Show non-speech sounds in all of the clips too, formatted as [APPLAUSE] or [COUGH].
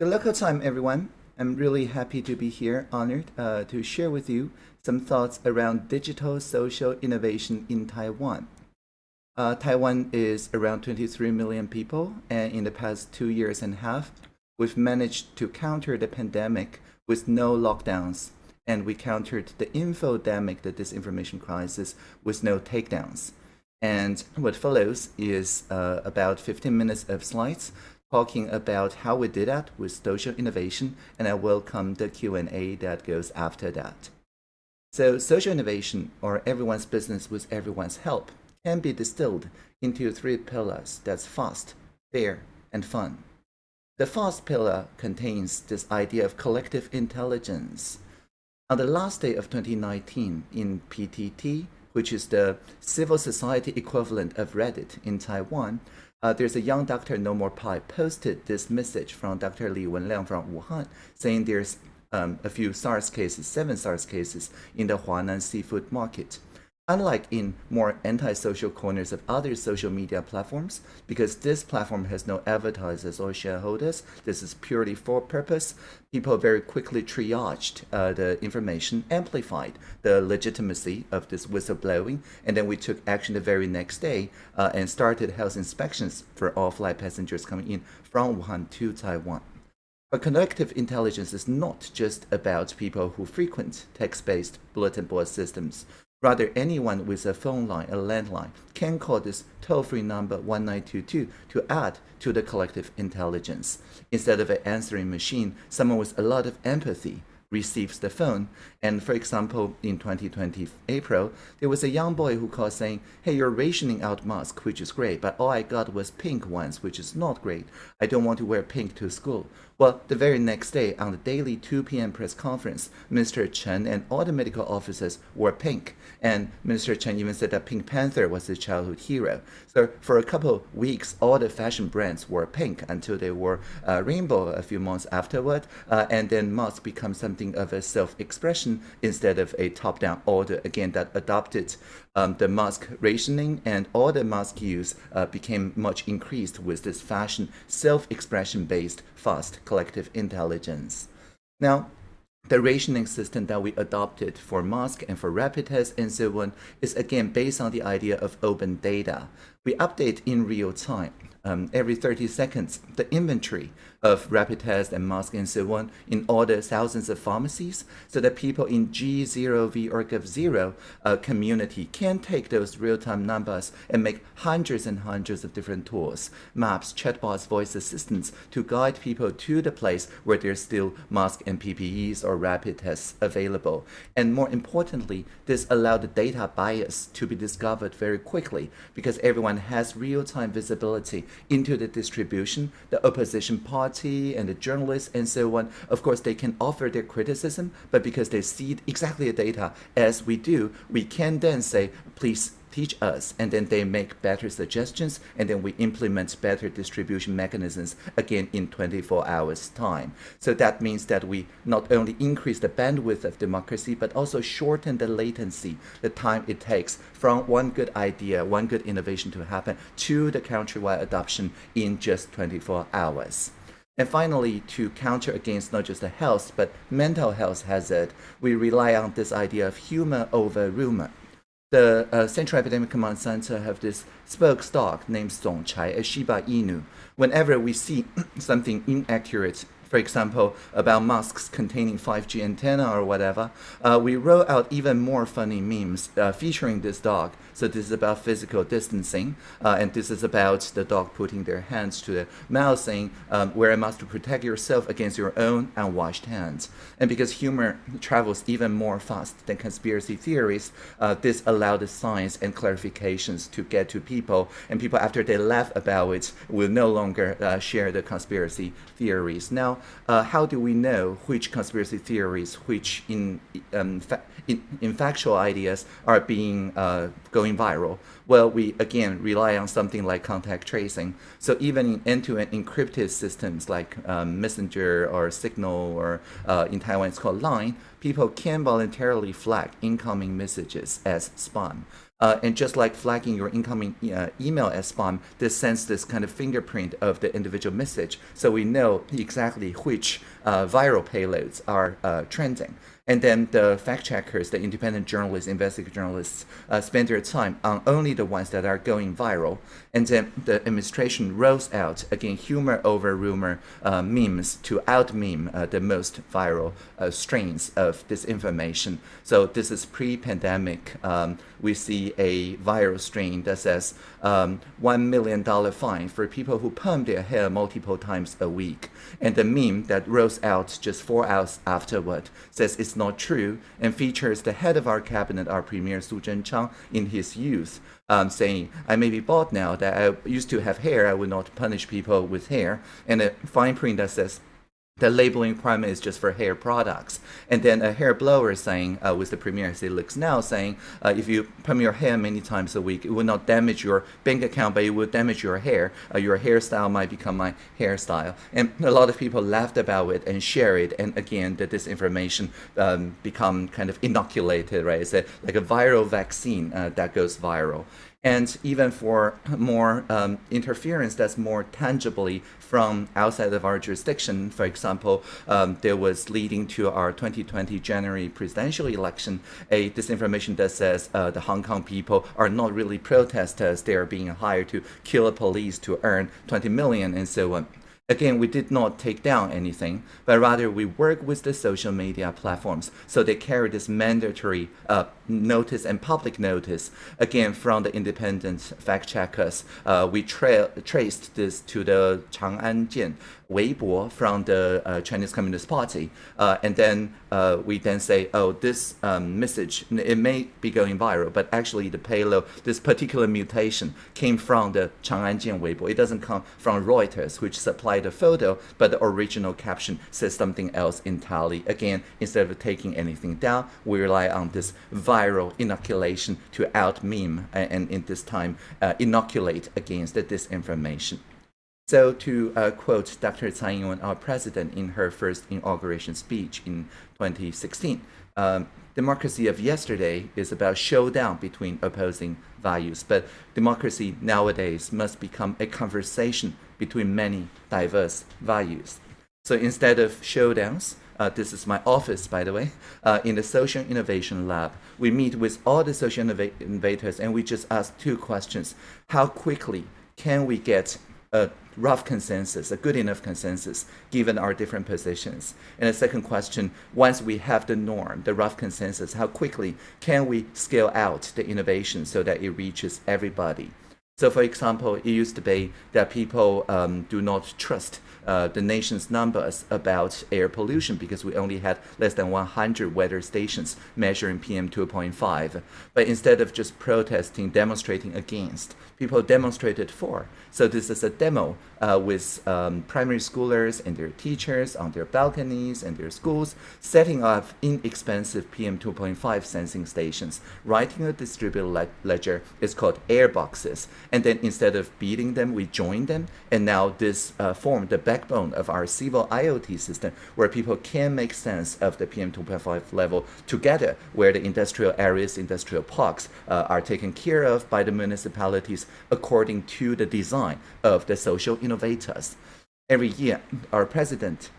The local time, everyone. I'm really happy to be here, honored uh, to share with you some thoughts around digital social innovation in Taiwan. Uh, Taiwan is around 23 million people, and in the past two years and a half, we've managed to counter the pandemic with no lockdowns, and we countered the infodemic, the disinformation crisis, with no takedowns. And what follows is uh, about 15 minutes of slides talking about how we did that with social innovation, and I welcome the Q&A that goes after that. So social innovation, or everyone's business with everyone's help, can be distilled into three pillars that's fast, fair, and fun. The fast pillar contains this idea of collective intelligence. On the last day of 2019 in PTT, which is the civil society equivalent of Reddit in Taiwan, uh, there's a young doctor, No More Pie, posted this message from Dr. Li Wenliang from Wuhan saying there's um, a few SARS cases, seven SARS cases in the Huanan seafood market. Unlike in more antisocial corners of other social media platforms, because this platform has no advertisers or shareholders, this is purely for purpose, people very quickly triaged uh, the information, amplified the legitimacy of this whistleblowing, and then we took action the very next day uh, and started health inspections for all flight passengers coming in from Wuhan to Taiwan. But collective intelligence is not just about people who frequent text-based bulletin board systems. Rather, anyone with a phone line, a landline, can call this toll-free number 1922 to add to the collective intelligence. Instead of an answering machine, someone with a lot of empathy receives the phone. And for example, in 2020 April, there was a young boy who called saying, hey, you're rationing out masks, which is great, but all I got was pink ones, which is not great. I don't want to wear pink to school. Well, the very next day, on the daily 2 p.m. press conference, Mr. Chen and all the medical officers wore pink. And Minister Chen even said that Pink Panther was his childhood hero. So for a couple of weeks, all the fashion brands wore pink until they wore uh, rainbow a few months afterward. Uh, and then mask becomes something of a self-expression instead of a top-down order, again, that adopted um, the mask rationing and all the mask use uh, became much increased with this fashion self-expression based fast collective intelligence. Now, the rationing system that we adopted for mask and for rapid test and so on is again based on the idea of open data. We update in real time um, every 30 seconds the inventory of rapid tests and masks and so on in all the thousands of pharmacies so that people in G0V or Gov0 uh, community can take those real-time numbers and make hundreds and hundreds of different tools, maps, chatbots, voice assistants to guide people to the place where there's still mask and PPEs or rapid tests available. And more importantly, this allowed the data bias to be discovered very quickly because everyone has real-time visibility into the distribution, the opposition party and the journalists and so on. Of course, they can offer their criticism, but because they see exactly the data as we do, we can then say, please teach us, and then they make better suggestions, and then we implement better distribution mechanisms again in 24 hours time. So that means that we not only increase the bandwidth of democracy, but also shorten the latency, the time it takes from one good idea, one good innovation to happen to the countrywide adoption in just 24 hours. And finally, to counter against not just the health, but mental health hazard, we rely on this idea of humor over rumor the uh, Central Epidemic Command Center have this spoke dog named Song Chai, a Shiba Inu. Whenever we see [CLEARS THROAT] something inaccurate for example, about masks containing 5G antenna or whatever, uh, we wrote out even more funny memes uh, featuring this dog. So this is about physical distancing, uh, and this is about the dog putting their hands to the mouth saying, um, a mask to protect yourself against your own unwashed hands. And because humor travels even more fast than conspiracy theories, uh, this allowed the science and clarifications to get to people, and people after they laugh about it will no longer uh, share the conspiracy theories. Now, uh, how do we know which conspiracy theories, which in, um, in, in factual ideas are being uh, going viral? Well, we again rely on something like contact tracing. So even in end-to-end -end encrypted systems like um, Messenger or Signal or uh, in Taiwan it's called Line, people can voluntarily flag incoming messages as spam. Uh, and just like flagging your incoming uh, email as spam, this sends this kind of fingerprint of the individual message, so we know exactly which uh, viral payloads are uh, trending. And then the fact checkers, the independent journalists, investigative journalists, uh, spend their time on only the ones that are going viral. And then the administration rolls out, again, humor over rumor uh, memes to out meme the most viral strains of disinformation. So this is pre pandemic. Um, we see a viral strain that says um, $1 million fine for people who perm their hair multiple times a week. And the meme that rolls out just four hours afterward says it's not true and features the head of our cabinet, our premier Su Zhenchang, in his youth, um, saying, I may be bald now, that I used to have hair, I would not punish people with hair. And a fine print that says, the labeling requirement is just for hair products. And then a hair blower saying, uh, with the Premier as it looks now, saying uh, if you perm your hair many times a week, it will not damage your bank account, but it will damage your hair. Uh, your hairstyle might become my hairstyle. And a lot of people laughed about it and share it. And again, the disinformation um, become kind of inoculated, right? It's a, like a viral vaccine uh, that goes viral and even for more um, interference that's more tangibly from outside of our jurisdiction. For example, um, there was leading to our 2020 January presidential election a disinformation that says uh, the Hong Kong people are not really protesters; they are being hired to kill a police to earn 20 million and so on. Again, we did not take down anything, but rather we work with the social media platforms so they carry this mandatory uh, notice and public notice. Again, from the independent fact checkers, uh, we tra traced this to the Chang'an Jian Weibo from the uh, Chinese Communist Party, uh, and then uh, we then say, oh, this um, message it may be going viral, but actually the payload, this particular mutation came from the Chang'an Jian Weibo. It doesn't come from Reuters, which supplied the photo, but the original caption says something else entirely. Again, instead of taking anything down, we rely on this viral inoculation to out meme and, and in this time uh, inoculate against the disinformation. So to uh, quote Dr. Tsai Ing-wen, our president, in her first inauguration speech in 2016, um, democracy of yesterday is about showdown between opposing values, but democracy nowadays must become a conversation between many diverse values. So instead of showdowns, uh, this is my office, by the way, uh, in the Social Innovation Lab. We meet with all the social innovators and we just ask two questions. How quickly can we get a rough consensus, a good enough consensus, given our different positions? And the second question, once we have the norm, the rough consensus, how quickly can we scale out the innovation so that it reaches everybody? So for example, it used to be that people um, do not trust uh, the nation's numbers about air pollution because we only had less than 100 weather stations measuring PM 2.5. But instead of just protesting, demonstrating against, people demonstrated for. So this is a demo uh, with um, primary schoolers and their teachers on their balconies and their schools, setting up inexpensive PM 2.5 sensing stations, writing a distributed le ledger. It's called air boxes. And then instead of beating them, we join them. And now this uh, formed the backbone of our civil IoT system, where people can make sense of the PM 2.5 level together, where the industrial areas, industrial parks uh, are taken care of by the municipalities according to the design of the social innovators. Every year, our president,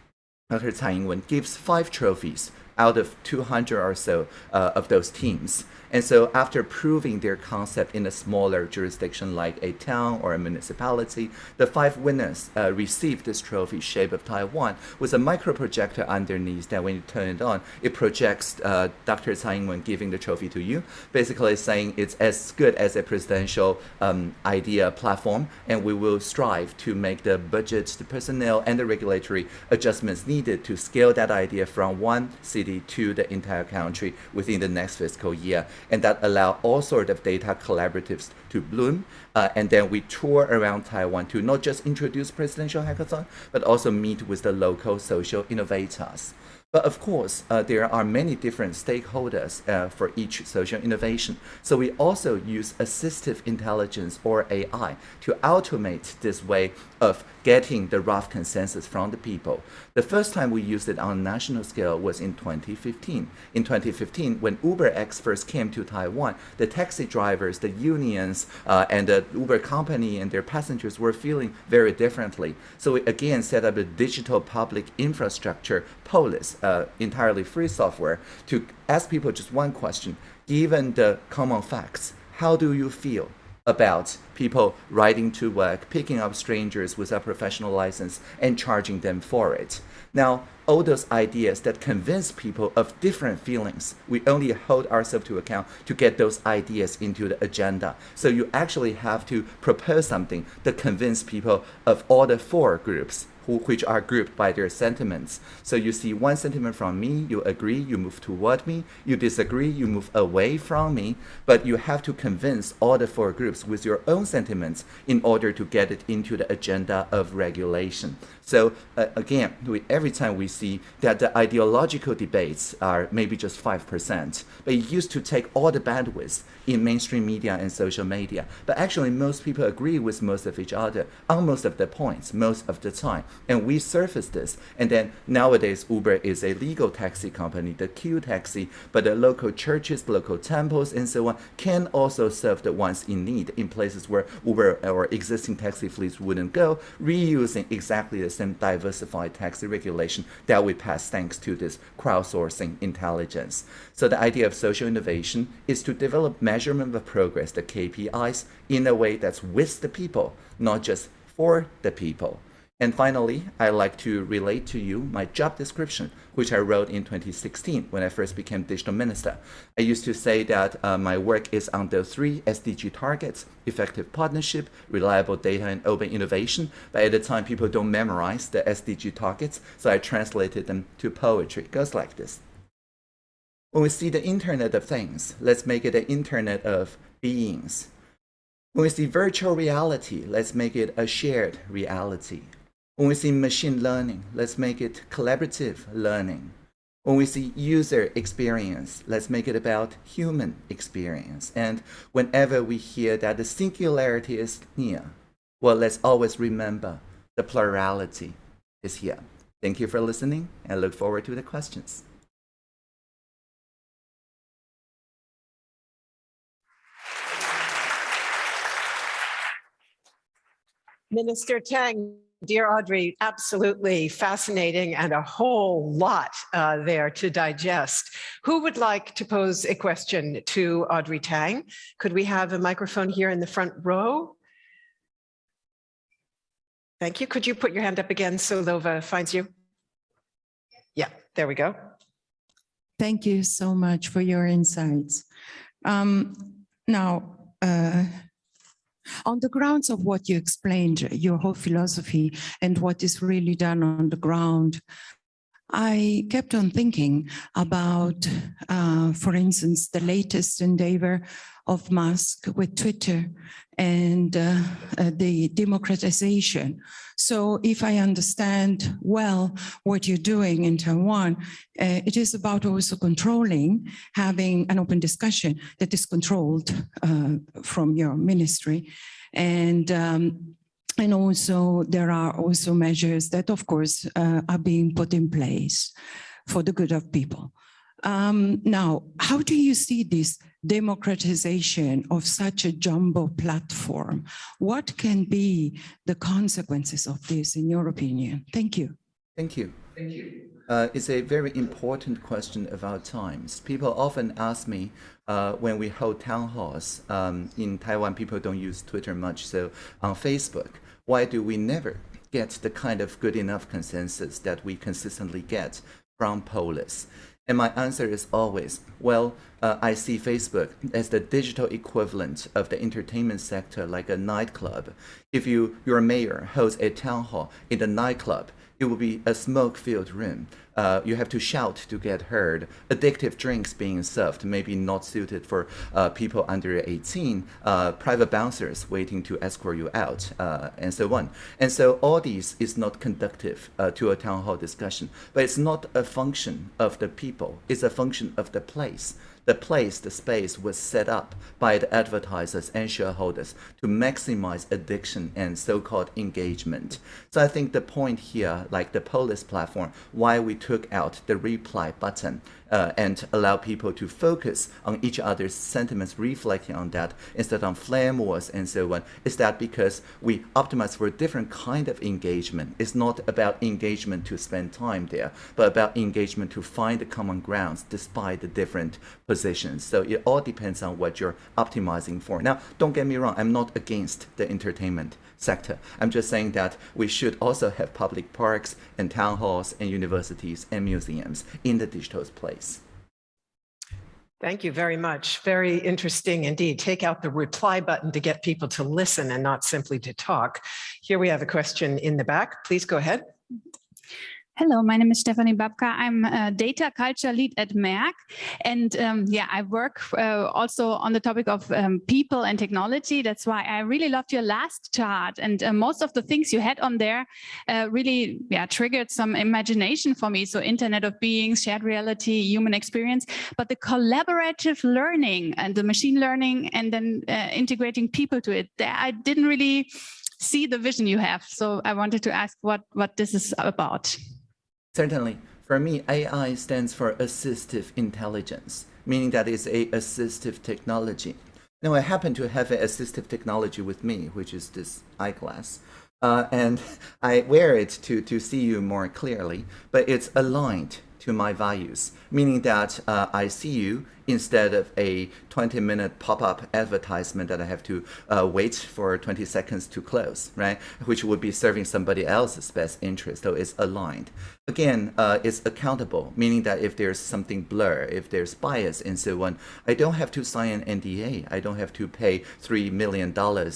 Dr. Tsai Ing-wen, gives five trophies out of 200 or so uh, of those teams. And so after proving their concept in a smaller jurisdiction like a town or a municipality, the five winners uh, received this trophy shape of Taiwan with a micro projector underneath that when you turn it on, it projects uh, Dr. Tsai Ing-wen giving the trophy to you, basically saying it's as good as a presidential um, idea platform, and we will strive to make the budgets, the personnel, and the regulatory adjustments needed to scale that idea from one city to the entire country within the next fiscal year and that allow all sort of data collaboratives to bloom. Uh, and then we tour around Taiwan to not just introduce presidential hackathon, but also meet with the local social innovators. But of course, uh, there are many different stakeholders uh, for each social innovation. So we also use assistive intelligence or AI to automate this way of getting the rough consensus from the people. The first time we used it on a national scale was in 2015. In 2015, when UberX first came to Taiwan, the taxi drivers, the unions, uh, and the Uber company and their passengers were feeling very differently. So we again set up a digital public infrastructure, Polis, uh, entirely free software, to ask people just one question. Given the common facts, how do you feel? about people riding to work, picking up strangers without professional license, and charging them for it. Now, all those ideas that convince people of different feelings, we only hold ourselves to account to get those ideas into the agenda. So you actually have to propose something that convince people of all the four groups who, which are grouped by their sentiments. So you see one sentiment from me, you agree, you move toward me, you disagree, you move away from me, but you have to convince all the four groups with your own sentiments in order to get it into the agenda of regulation. So uh, again, we, every time we see that the ideological debates are maybe just 5%, but it used to take all the bandwidth in mainstream media and social media. But actually, most people agree with most of each other on most of the points, most of the time. And we surface this. And then nowadays, Uber is a legal taxi company, the Q taxi, but the local churches, local temples, and so on can also serve the ones in need in places where Uber or existing taxi fleets wouldn't go, reusing exactly the same diversified taxi regulation that we pass thanks to this crowdsourcing intelligence. So the idea of social innovation is to develop measurement of progress, the KPIs, in a way that's with the people, not just for the people. And finally, I'd like to relate to you my job description, which I wrote in 2016 when I first became digital minister. I used to say that uh, my work is on the three SDG targets, effective partnership, reliable data, and open innovation. But at the time, people don't memorize the SDG targets, so I translated them to poetry. It goes like this. When we see the Internet of Things, let's make it an Internet of beings. When we see virtual reality, let's make it a shared reality. When we see machine learning, let's make it collaborative learning. When we see user experience, let's make it about human experience. And whenever we hear that the singularity is near, well, let's always remember the plurality is here. Thank you for listening and look forward to the questions. Minister Tang, Dear Audrey, absolutely fascinating and a whole lot uh, there to digest. Who would like to pose a question to Audrey Tang? Could we have a microphone here in the front row? Thank you. Could you put your hand up again so Lova finds you? Yeah, there we go. Thank you so much for your insights. Um, now, uh, on the grounds of what you explained, your whole philosophy and what is really done on the ground, I kept on thinking about, uh, for instance, the latest endeavor of Musk with Twitter and uh, uh, the democratization. So if I understand well what you're doing in Taiwan, uh, it is about also controlling, having an open discussion that is controlled uh, from your ministry. And um, and also there are also measures that of course uh, are being put in place for the good of people. Um, now, how do you see this democratization of such a jumbo platform? What can be the consequences of this, in your opinion? Thank you. Thank you. Thank you. Uh, it's a very important question of our times. People often ask me uh, when we hold town halls um, in Taiwan, people don't use Twitter much, so on Facebook, why do we never get the kind of good enough consensus that we consistently get from Polis? And my answer is always, well, uh, I see Facebook as the digital equivalent of the entertainment sector, like a nightclub. If you, your mayor holds a town hall in the nightclub, it will be a smoke-filled room. Uh, you have to shout to get heard. Addictive drinks being served, maybe not suited for uh, people under 18. Uh, private bouncers waiting to escort you out, uh, and so on. And so all these is not conductive uh, to a town hall discussion. But it's not a function of the people. It's a function of the place the place, the space was set up by the advertisers and shareholders to maximize addiction and so-called engagement. So I think the point here, like the Polis platform, why we took out the reply button uh, and allow people to focus on each other's sentiments, reflecting on that instead of flame wars and so on, is that because we optimize for a different kind of engagement. It's not about engagement to spend time there, but about engagement to find the common grounds despite the different positions. So it all depends on what you're optimizing for. Now, don't get me wrong, I'm not against the entertainment sector. I'm just saying that we should also have public parks and town halls and universities and museums in the digital place. Thank you very much. Very interesting indeed. Take out the reply button to get people to listen and not simply to talk. Here we have a question in the back. Please go ahead. Hello, my name is Stephanie Babka. I'm a data culture lead at Merck. And um, yeah, I work uh, also on the topic of um, people and technology. That's why I really loved your last chart. And uh, most of the things you had on there uh, really yeah, triggered some imagination for me. So Internet of Beings, shared reality, human experience, but the collaborative learning and the machine learning and then uh, integrating people to it, I didn't really see the vision you have. So I wanted to ask what, what this is about. Certainly. For me, AI stands for assistive intelligence, meaning that it's a assistive technology. Now, I happen to have an assistive technology with me, which is this eyeglass. Uh, and [LAUGHS] I wear it to, to see you more clearly, but it's aligned to my values, meaning that uh, I see you instead of a 20 minute pop-up advertisement that I have to uh, wait for 20 seconds to close, right? Which would be serving somebody else's best interest, so it's aligned. Again, uh, it's accountable, meaning that if there's something blur, if there's bias and so on, I don't have to sign an NDA. I don't have to pay $3 million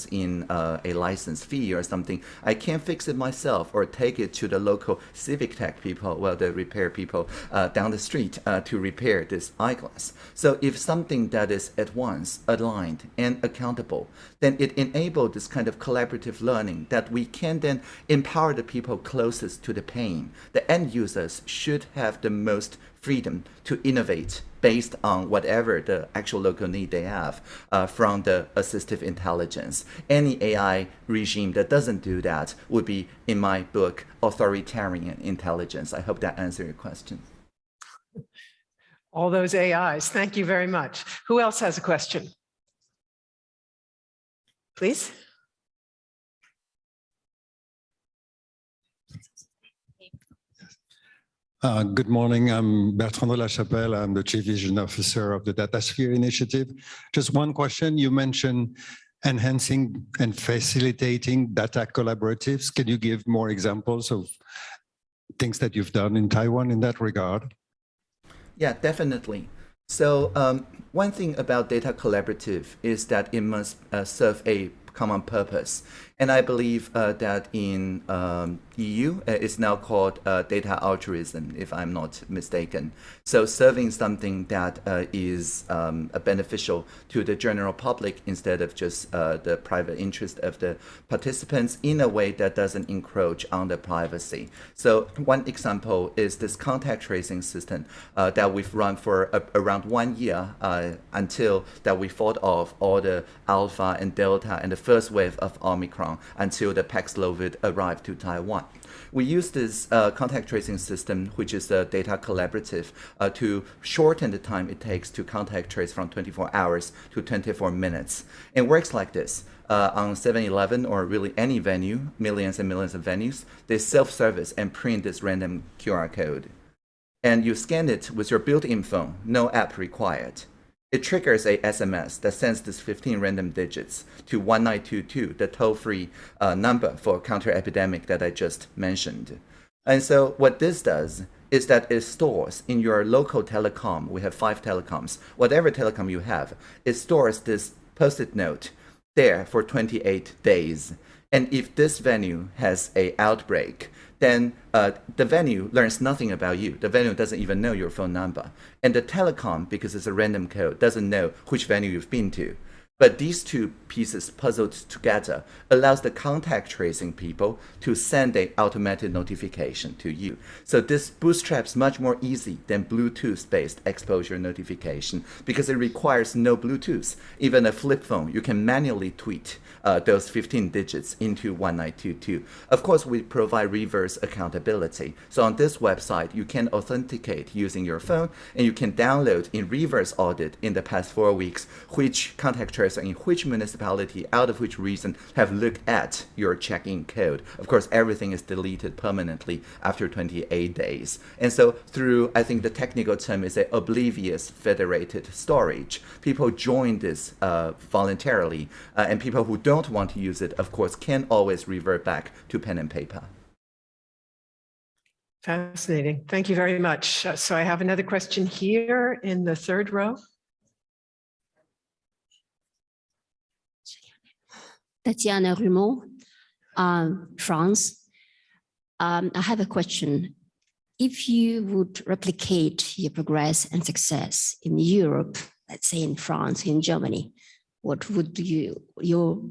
in uh, a license fee or something. I can fix it myself or take it to the local civic tech people, well, the repair people uh, down the street uh, to repair this eyeglass. So if something that is at once aligned and accountable, then it enables this kind of collaborative learning that we can then empower the people closest to the pain. The end users should have the most freedom to innovate based on whatever the actual local need they have uh, from the assistive intelligence. Any AI regime that doesn't do that would be, in my book, authoritarian intelligence. I hope that answers your question all those AIs. Thank you very much. Who else has a question? Please. Uh, good morning. I'm Bertrand de la Chapelle. I'm the Chief Vision Officer of the DataSphere Initiative. Just one question. You mentioned enhancing and facilitating data collaboratives. Can you give more examples of things that you've done in Taiwan in that regard? Yeah, definitely. So um, one thing about data collaborative is that it must uh, serve a common purpose. And I believe uh, that in um, EU, uh, it's now called uh, data altruism, if I'm not mistaken. So serving something that uh, is um, beneficial to the general public instead of just uh, the private interest of the participants in a way that doesn't encroach on the privacy. So one example is this contact tracing system that we've run for around one year until that we fought off all the alpha and delta and the first wave of Omicron until the Paxlovid arrived to Taiwan. We use this uh, contact tracing system, which is a data collaborative, uh, to shorten the time it takes to contact trace from 24 hours to 24 minutes. It works like this. Uh, on 7-Eleven or really any venue, millions and millions of venues, they self-service and print this random QR code. And you scan it with your built-in phone, no app required it triggers a SMS that sends this 15 random digits to 1922, the toll-free uh, number for counter epidemic that I just mentioned. And so what this does is that it stores in your local telecom, we have five telecoms, whatever telecom you have, it stores this post-it note there for 28 days. And if this venue has a outbreak, then uh, the venue learns nothing about you. The venue doesn't even know your phone number. And the telecom, because it's a random code, doesn't know which venue you've been to. But these two pieces puzzled together allows the contact tracing people to send an automated notification to you. So this bootstraps much more easy than Bluetooth-based exposure notification because it requires no Bluetooth. Even a flip phone, you can manually tweet uh, those 15 digits into 1922. Of course, we provide reverse accountability. So on this website, you can authenticate using your phone and you can download in reverse audit in the past four weeks which contact in which municipality, out of which reason, have looked at your check-in code. Of course, everything is deleted permanently after 28 days. And so through, I think the technical term is a oblivious federated storage. People join this uh, voluntarily, uh, and people who don't want to use it, of course, can always revert back to pen and paper. Fascinating. Thank you very much. Uh, So I have another question here in the third row. Tatiana Rumeau, um, France. Um, I have a question. If you would replicate your progress and success in Europe, let's say in France, in Germany, what would you, your,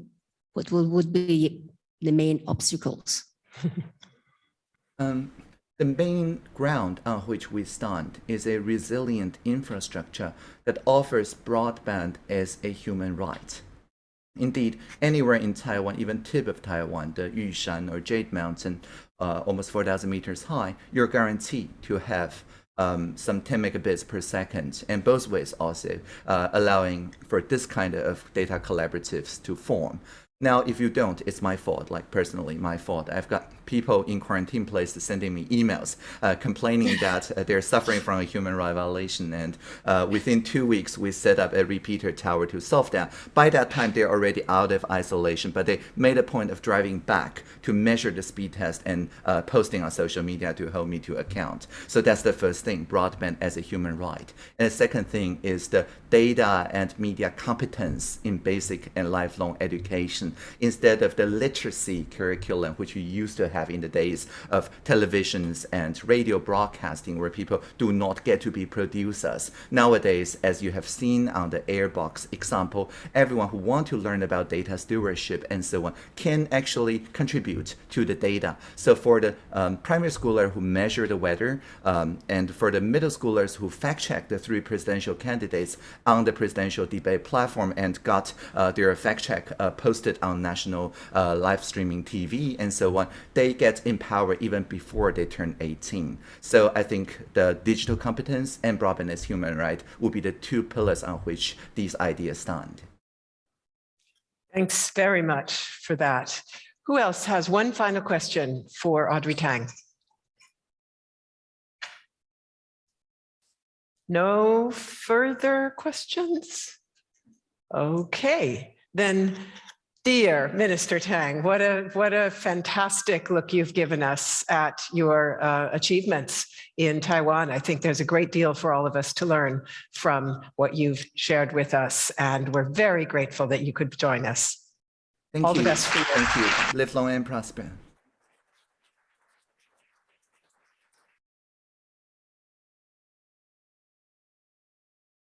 what would, would be the main obstacles? [LAUGHS] Um, the main ground on which we stand is a resilient infrastructure that offers broadband as a human right. Indeed, anywhere in Taiwan, even tip of Taiwan, the Yushan or Jade Mountain, uh, almost 4,000 meters high, you're guaranteed to have um, some 10 megabits per second, and both ways also, uh, allowing for this kind of data collaboratives to form. Now, if you don't, it's my fault, like personally my fault. I've got people in quarantine places sending me emails uh, complaining [LAUGHS] that uh, they're suffering from a human right violation. And uh, within two weeks, we set up a repeater tower to solve that. By that time, they're already out of isolation, but they made a point of driving back to measure the speed test and uh, posting on social media to hold me to account. So that's the first thing, broadband as a human right. And the second thing is the data and media competence in basic and lifelong education instead of the literacy curriculum, which we used to have in the days of televisions and radio broadcasting, where people do not get to be producers. Nowadays, as you have seen on the Airbox example, everyone who want to learn about data stewardship and so on can actually contribute to the data. So for the um, primary schooler who measure the weather, um, and for the middle schoolers who fact check the three presidential candidates on the presidential debate platform and got uh, their fact check uh, posted on national uh, live streaming TV and so on, they get empowered even before they turn 18. So I think the digital competence and broadband as human right will be the two pillars on which these ideas stand. Thanks very much for that. Who else has one final question for Audrey Tang? No further questions? Okay, then dear Minister Tang, what a what a fantastic look you've given us at your uh, achievements in Taiwan. I think there's a great deal for all of us to learn from what you've shared with us, and we're very grateful that you could join us. Thank All you. the best for you. Thank you. Live long and prosper.